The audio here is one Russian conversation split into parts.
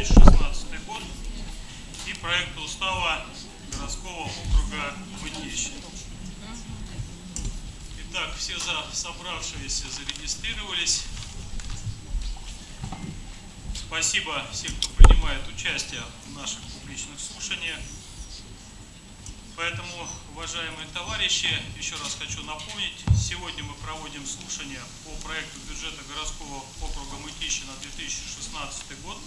2016 год и проект устава городского округа Мытищи. Итак, все за, собравшиеся зарегистрировались. Спасибо всем, кто принимает участие в наших публичных слушаниях. Поэтому, уважаемые товарищи, еще раз хочу напомнить, сегодня мы проводим слушание по проекту бюджета городского округа Мытищи на 2016 год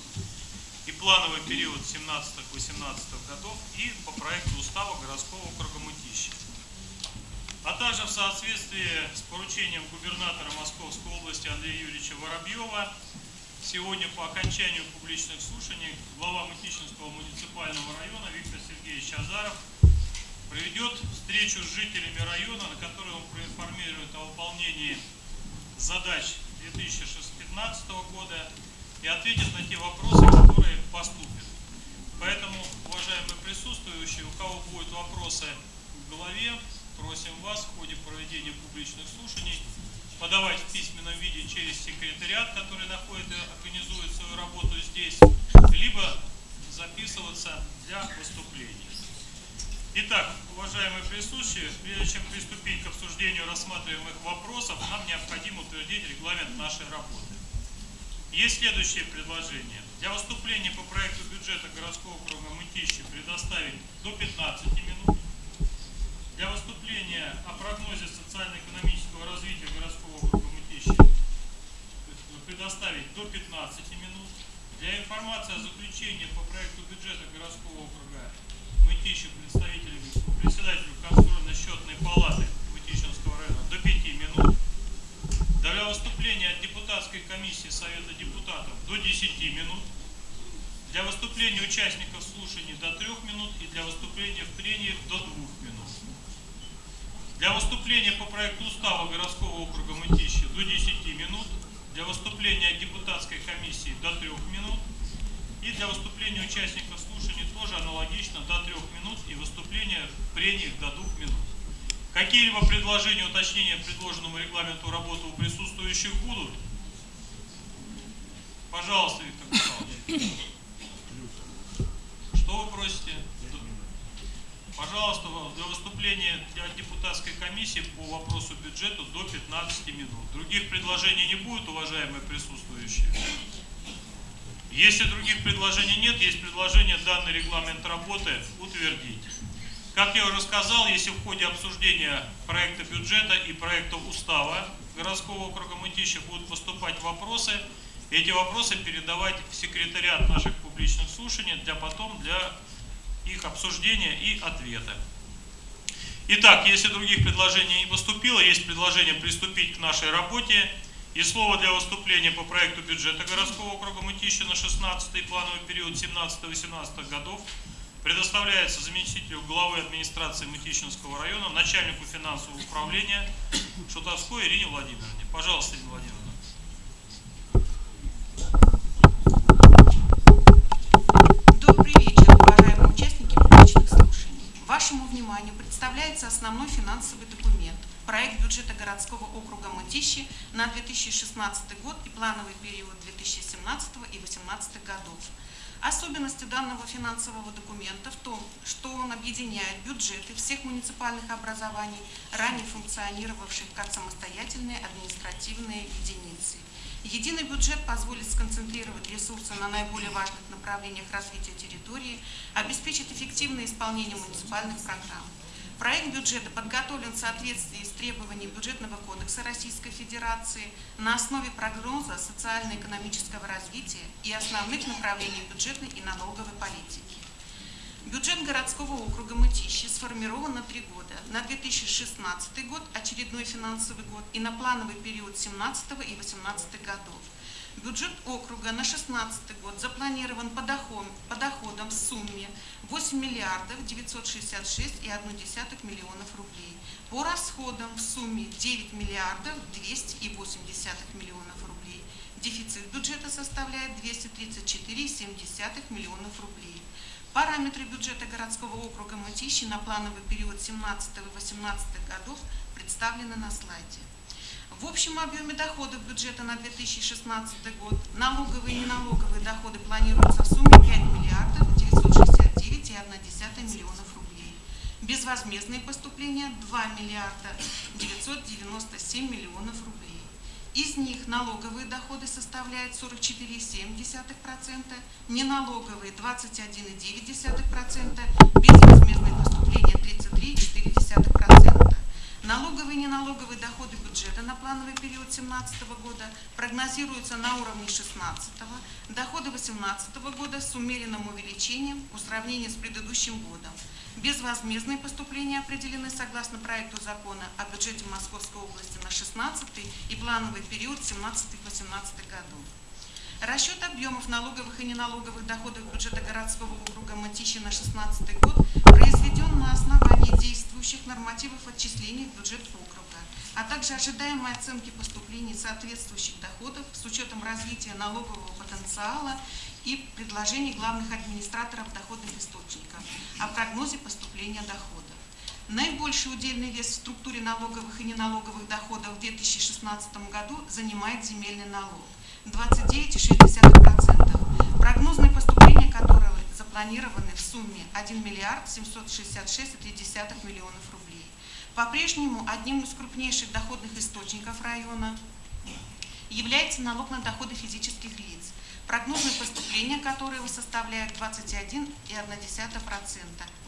и плановый период 17-18 годов и по проекту устава городского округа Мытищи. А также в соответствии с поручением губернатора Московской области Андрея Юрьевича Воробьева сегодня по окончанию публичных слушаний глава Мытищинского муниципального района Виктор Сергеевич Азаров проведет встречу с жителями района, на которой он проинформирует о выполнении задач 2015 года и ответит на те вопросы, которые поступят. Поэтому, уважаемые присутствующие, у кого будут вопросы в голове, просим вас в ходе проведения публичных слушаний подавать в письменном виде через секретариат, который находит и организует свою работу здесь, либо записываться для выступления. Итак, уважаемые присутствующие, прежде чем приступить к обсуждению рассматриваемых вопросов, нам необходимо утвердить регламент нашей работы. Есть следующее предложение. Для выступления по проекту бюджета городского округа Мытищи предоставить до 15 минут. Для выступления о прогнозе социально-экономического развития городского округа Мытищи предоставить до 15 минут. Для информации о заключении по проекту бюджета городского округа Мытищи представителю, председателю контрольно-счетной палаты Для выступления от депутатской комиссии Совета депутатов до 10 минут. Для выступления участников слушаний до 3 минут и для выступления в прениях до 2 минут. Для выступления по проекту устава городского округа Мытищи до 10 минут. Для выступления депутатской комиссии до 3 минут. И для выступления участников слушаний тоже аналогично до 3 минут и выступления в прениях до 2 минут. Какие-либо предложения, уточнения предложенному регламенту работы у присутствующих будут? Пожалуйста, Виктор Михайлович. Что вы просите? Пожалуйста, для выступления для депутатской комиссии по вопросу бюджета до 15 минут. Других предложений не будет, уважаемые присутствующие? Если других предложений нет, есть предложение данный регламент работы утвердить. Как я уже сказал, если в ходе обсуждения проекта бюджета и проекта устава городского округа Мытищи будут поступать вопросы, эти вопросы передавать в секретариат наших публичных слушаний для потом для их обсуждения и ответа. Итак, если других предложений не поступило, есть предложение приступить к нашей работе. И слово для выступления по проекту бюджета городского округа Мытищи на 16 плановый период 17-18 годов предоставляется заместителю главы администрации Мытищинского района, начальнику финансового управления Шутовской Ирине Владимировне. Пожалуйста, Ирина Владимировна. Добрый вечер, уважаемые участники публичных слушаний. Вашему вниманию представляется основной финансовый документ – проект бюджета городского округа Мытищи на 2016 год и плановый период 2017 и 2018 годов. Особенностью данного финансового документа в том, что он объединяет бюджеты всех муниципальных образований, ранее функционировавших как самостоятельные административные единицы. Единый бюджет позволит сконцентрировать ресурсы на наиболее важных направлениях развития территории, обеспечит эффективное исполнение муниципальных программ. Проект бюджета подготовлен в соответствии с требованиями Бюджетного кодекса Российской Федерации на основе прогноза социально-экономического развития и основных направлений бюджетной и налоговой политики. Бюджет городского округа Мытищи сформирован на три года. На 2016 год, очередной финансовый год, и на плановый период 2017 и 2018 годов. Бюджет округа на 2016 год запланирован по, доход, по доходам в сумме 8 миллиардов 966,1 миллионов рублей. По расходам в сумме 9 миллиардов 208 миллионов рублей. Дефицит бюджета составляет 234,7 миллионов рублей. Параметры бюджета городского округа Мытищи на плановый период 17-18 годов представлены на слайде. В общем объеме доходов бюджета на 2016 год налоговые и неналоговые доходы планируются в сумме 5 миллиардов 969,1 миллионов рублей. Безвозмездные поступления 2 миллиарда 997 миллионов рублей. Из них налоговые доходы составляют 44,7%, неналоговые 21,9%, безвозмездные поступления 33,4%. Налоговые и неналоговые доходы бюджета на плановый период 2017 года прогнозируются на уровне 2016, доходы 2018 года с умеренным увеличением по сравнению с предыдущим годом. Безвозмездные поступления определены согласно проекту закона о бюджете Московской области на 16 и плановый период 17-18 году. Расчет объемов налоговых и неналоговых доходов бюджета городского округа Матищи на 2016 год на основании действующих нормативов отчислений в бюджет округа, а также ожидаемой оценки поступлений соответствующих доходов с учетом развития налогового потенциала и предложений главных администраторов доходных источников о прогнозе поступления доходов. Наибольший удельный вес в структуре налоговых и неналоговых доходов в 2016 году занимает земельный налог – 29,6%. Прогнозные поступления которые запланированы в сумме 1 миллиард 766,3 миллионов рублей. По-прежнему одним из крупнейших доходных источников района является налог на доходы физических лиц, прогнозные поступления которого составляют 21,1%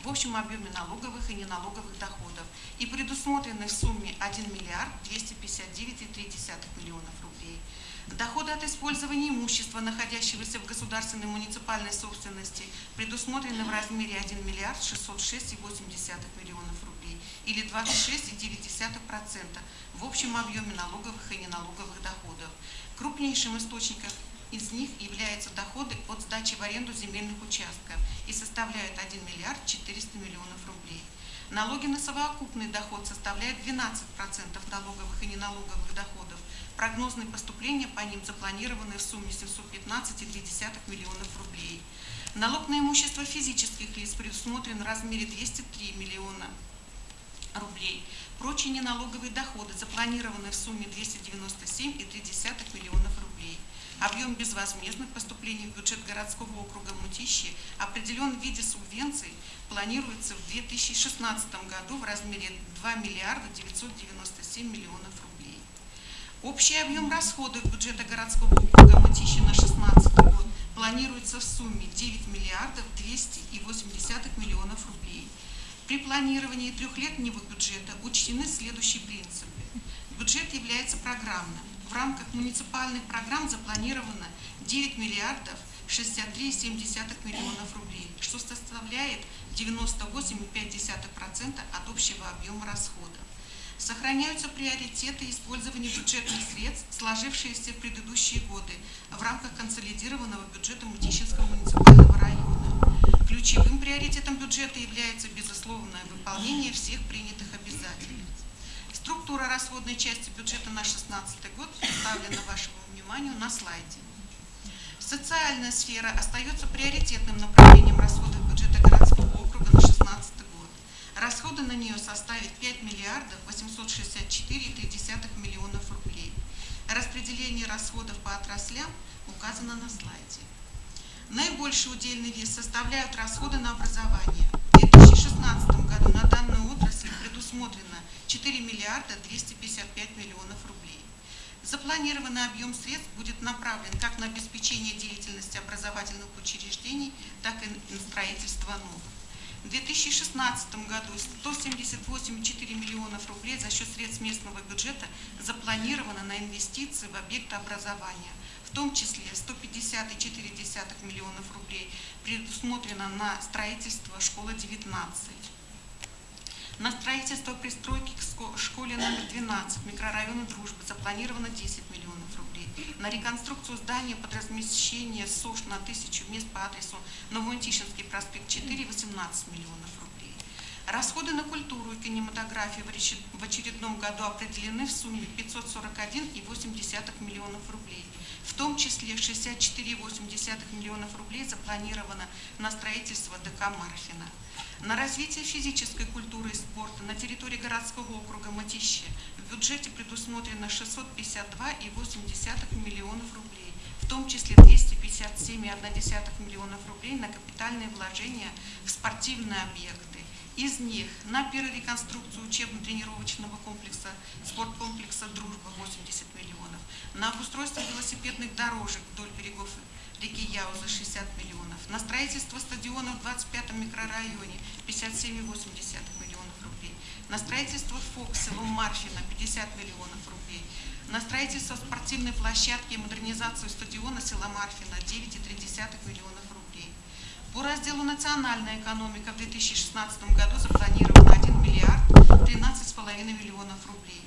в общем объеме налоговых и неналоговых доходов и предусмотрены в сумме 1 миллиард 259,3 миллионов рублей. Доходы от использования имущества, находящегося в государственной муниципальной собственности, предусмотрены в размере 1 миллиард 606,8 миллионов рублей или 26,9% в общем объеме налоговых и неналоговых доходов. Крупнейшим источником из них являются доходы от сдачи в аренду земельных участков и составляют 1 миллиард 400 миллионов рублей. Налоги на совокупный доход составляют 12% налоговых и неналоговых доходов, Прогнозные поступления по ним запланированы в сумме 715,3 миллионов рублей. Налог на имущество физических лиц предусмотрен в размере 203 миллиона рублей. Прочие неналоговые доходы запланированы в сумме 297,3 миллионов рублей. Объем безвозмездных поступлений в бюджет городского округа Мутищи определен в виде субвенций планируется в 2016 году в размере 2 миллиарда 997 миллионов рублей. Общий объем расходов бюджета городского округа Мытищи на 2016 год планируется в сумме 9 миллиардов 280 миллионов рублей. При планировании трехлетнего бюджета учтены следующие принципы. Бюджет является программным. В рамках муниципальных программ запланировано 9 миллиардов 63,7 миллионов рублей, что составляет 98,5% от общего объема расходов. Сохраняются приоритеты использования бюджетных средств, сложившиеся в предыдущие годы в рамках консолидированного бюджета Мутищинского муниципального района. Ключевым приоритетом бюджета является безусловное выполнение всех принятых обязательств. Структура расходной части бюджета на 2016 год представлена вашему вниманию на слайде. Социальная сфера остается приоритетным направлением расходов бюджета городского округа на 2016 год. Расходы на нее составят 5 миллиардов 864,3 миллионов рублей. Распределение расходов по отраслям указано на слайде. Наибольший удельный вес составляют расходы на образование. В 2016 году на данную отрасль предусмотрено 4 миллиарда 255 миллионов рублей. Запланированный объем средств будет направлен как на обеспечение деятельности образовательных учреждений, так и на строительство новых. В 2016 году 178,4 миллионов рублей за счет средств местного бюджета запланировано на инвестиции в объекты образования. В том числе 150,4 миллионов рублей предусмотрено на строительство школы 19. На строительство пристройки к школе номер 12 микрорайона Дружбы запланировано 10 миллионов рублей. На реконструкцию здания под размещение СОЖ на тысячу мест по адресу Новоантишинский проспект 4 18 миллионов рублей. Расходы на культуру и кинематографию речи- в очередном году определены в сумме 541,8 миллионов рублей. В том числе 64,8 миллионов рублей запланировано на строительство ДК Марфина. На развитие физической культуры и спорта на территории городского округа Матище в бюджете предусмотрено 652,8 миллионов рублей, в том числе 257,1 миллионов рублей на капитальные вложения в спортивные объекты. Из них на перереконструкцию учебно-тренировочного комплекса, спорткомплекса «Дружба» 80 миллионов, на обустройство велосипедных дорожек вдоль берегов реки Яуза 60 миллионов, на строительство стадиона в 25-м микрорайоне 57,8 миллионов рублей, на строительство ФОК село Марфино 50 миллионов рублей, на строительство спортивной площадки и модернизацию стадиона села Марфино 9,3 миллионов рублей. По разделу «Национальная экономика» в 2016 году запланировано 1 миллиард 13,5 миллионов рублей.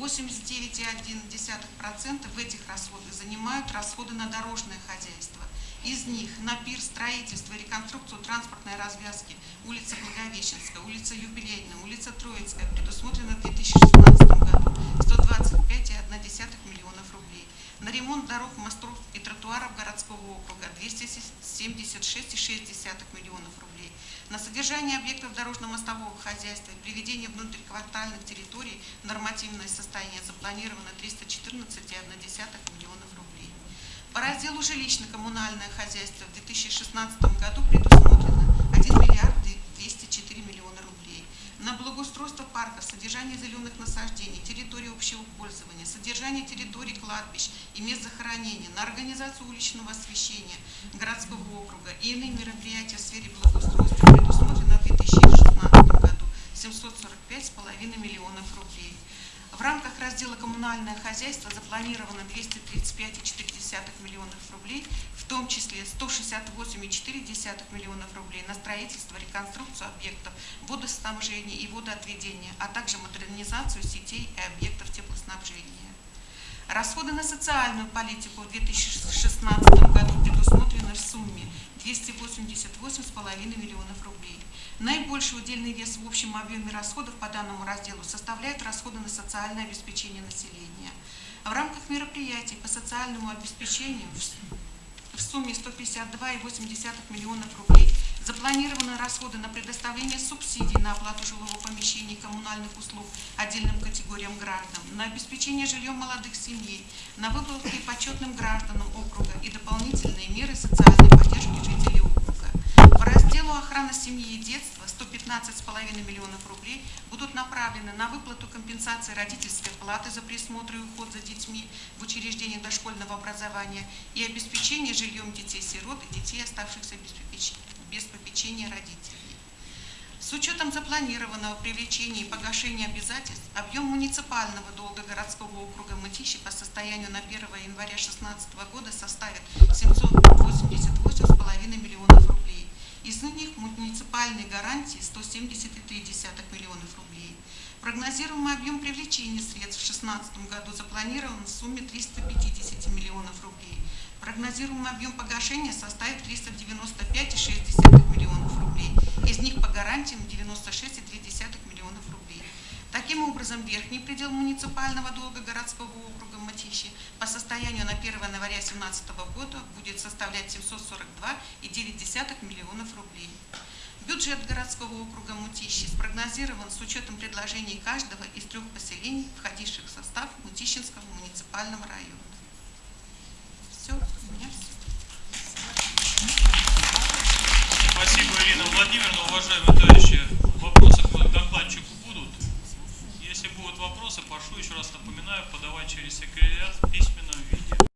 89,1% в этих расходах занимают расходы на дорожное хозяйство. Из них на пир, строительство и реконструкцию транспортной развязки улица Благовещенская, улица Юбилейная, улица Троицкая предусмотрено в 2016 году 125,1 миллионов рублей. На ремонт дорог, мостов тротуаров городского округа 276,6 миллионов рублей. На содержание объектов дорожно-мостового хозяйства и приведение внутриквартальных территорий в нормативное состояние запланировано 314,1 миллионов рублей. По разделу жилищно-коммунальное хозяйство в 2016 году предусмотрено 1 миллиард 204 миллиона рублей. На благоустройство парков, содержание зеленых насаждений, территории общего пользования, содержание территорий кладбищ и мест захоронения, на организацию уличного освещения городского округа и иные мероприятия в сфере благоустройства предусмотрено в 2016 году 745,5 миллионов рублей. В рамках раздела «Коммунальное хозяйство» запланировано 235,4 миллионов рублей, в том числе 168,4 миллионов рублей на строительство, реконструкцию объектов водоснабжения и водоотведения, а также модернизацию сетей и объектов теплоснабжения. Расходы на социальную политику в 2016 году предусмотрены в сумме 288,5 миллионов рублей. Наибольший удельный вес в общем объеме расходов по данному разделу составляют расходы на социальное обеспечение населения. В рамках мероприятий по социальному обеспечению в сумме 152,8 миллионов рублей запланированы расходы на предоставление субсидий на оплату жилого помещения и коммунальных услуг отдельным категориям граждан, на обеспечение жильем молодых семей, на выплаты почетным гражданам округа и дополнительные меры социальной поддержки жителей округа. По разделу охраны семьи и детства 115,5 миллионов рублей будут направлены на выплату компенсации родительской платы за присмотр и уход за детьми в учреждениях дошкольного образования и обеспечение жильем детей-сирот и детей, оставшихся без попеч- без попечения родителей. С учетом запланированного привлечения и погашения обязательств, объем муниципального долга городского округа Мытищи по состоянию на 1 января 2016 года составит 788,5 миллионов рублей. Из них муниципальные гарантии 170,3 миллионов рублей. Прогнозируемый объем привлечения средств в 2016 году запланирован в сумме 350 миллионов рублей. Прогнозируемый объем погашения составит 395,6 миллионов рублей. Из них по гарантиям 96,2 миллионов рублей. Таким образом, верхний предел муниципального долга городского округа Матищи по состоянию на 1 января 2017 года будет составлять 742,9 миллионов рублей. Бюджет городского округа Мутищи спрогнозирован с учетом предложений каждого из трех поселений, входивших в состав Мутищинского муниципального района. Спасибо, Ирина Владимировна. Уважаемые товарищи, вопросы к докладчику будут? Если будут вопросы, прошу еще раз напоминаю, подавать через секретариат письменно.